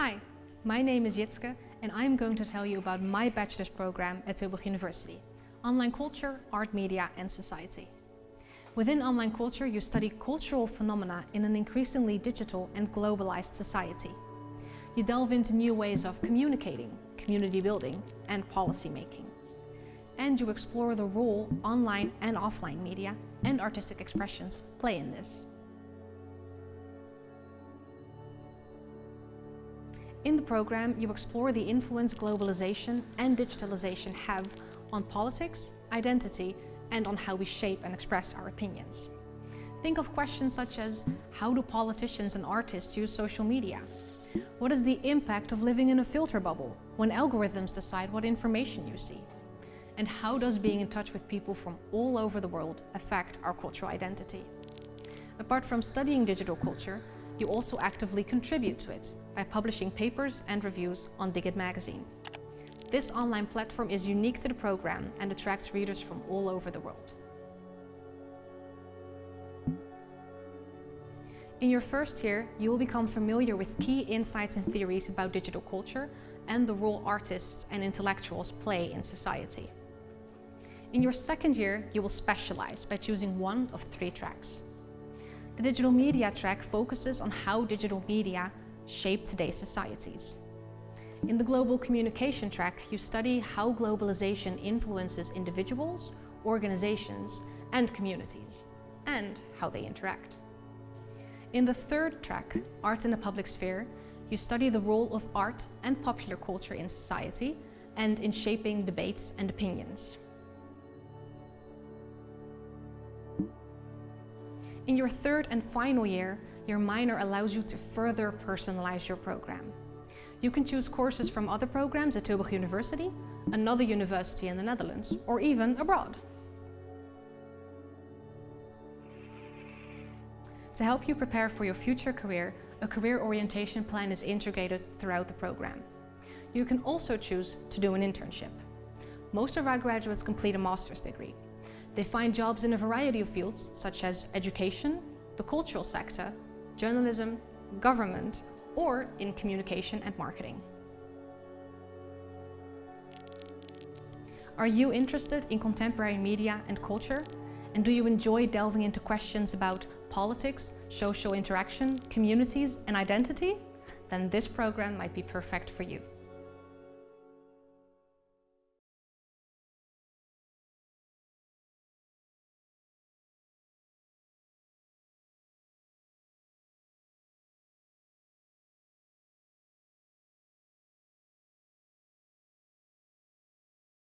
Hi, my name is Jitske and I'm going to tell you about my bachelor's program at Tilburg University, Online Culture, Art Media and Society. Within online culture, you study cultural phenomena in an increasingly digital and globalized society. You delve into new ways of communicating, community building and policy making. And you explore the role online and offline media and artistic expressions play in this. In the program, you explore the influence globalization and digitalization have on politics, identity, and on how we shape and express our opinions. Think of questions such as, how do politicians and artists use social media? What is the impact of living in a filter bubble when algorithms decide what information you see? And how does being in touch with people from all over the world affect our cultural identity? Apart from studying digital culture, you also actively contribute to it by publishing papers and reviews on Diggit magazine. This online platform is unique to the program and attracts readers from all over the world. In your first year, you will become familiar with key insights and theories about digital culture and the role artists and intellectuals play in society. In your second year, you will specialize by choosing one of three tracks. The digital media track focuses on how digital media shape today's societies. In the global communication track, you study how globalization influences individuals, organizations and communities, and how they interact. In the third track, Art in the Public Sphere, you study the role of art and popular culture in society and in shaping debates and opinions. In your third and final year, your minor allows you to further personalize your program. You can choose courses from other programs at Tilburg University, another university in the Netherlands, or even abroad. To help you prepare for your future career, a career orientation plan is integrated throughout the program. You can also choose to do an internship. Most of our graduates complete a master's degree, they find jobs in a variety of fields, such as education, the cultural sector, journalism, government, or in communication and marketing. Are you interested in contemporary media and culture? And do you enjoy delving into questions about politics, social interaction, communities and identity? Then this program might be perfect for you.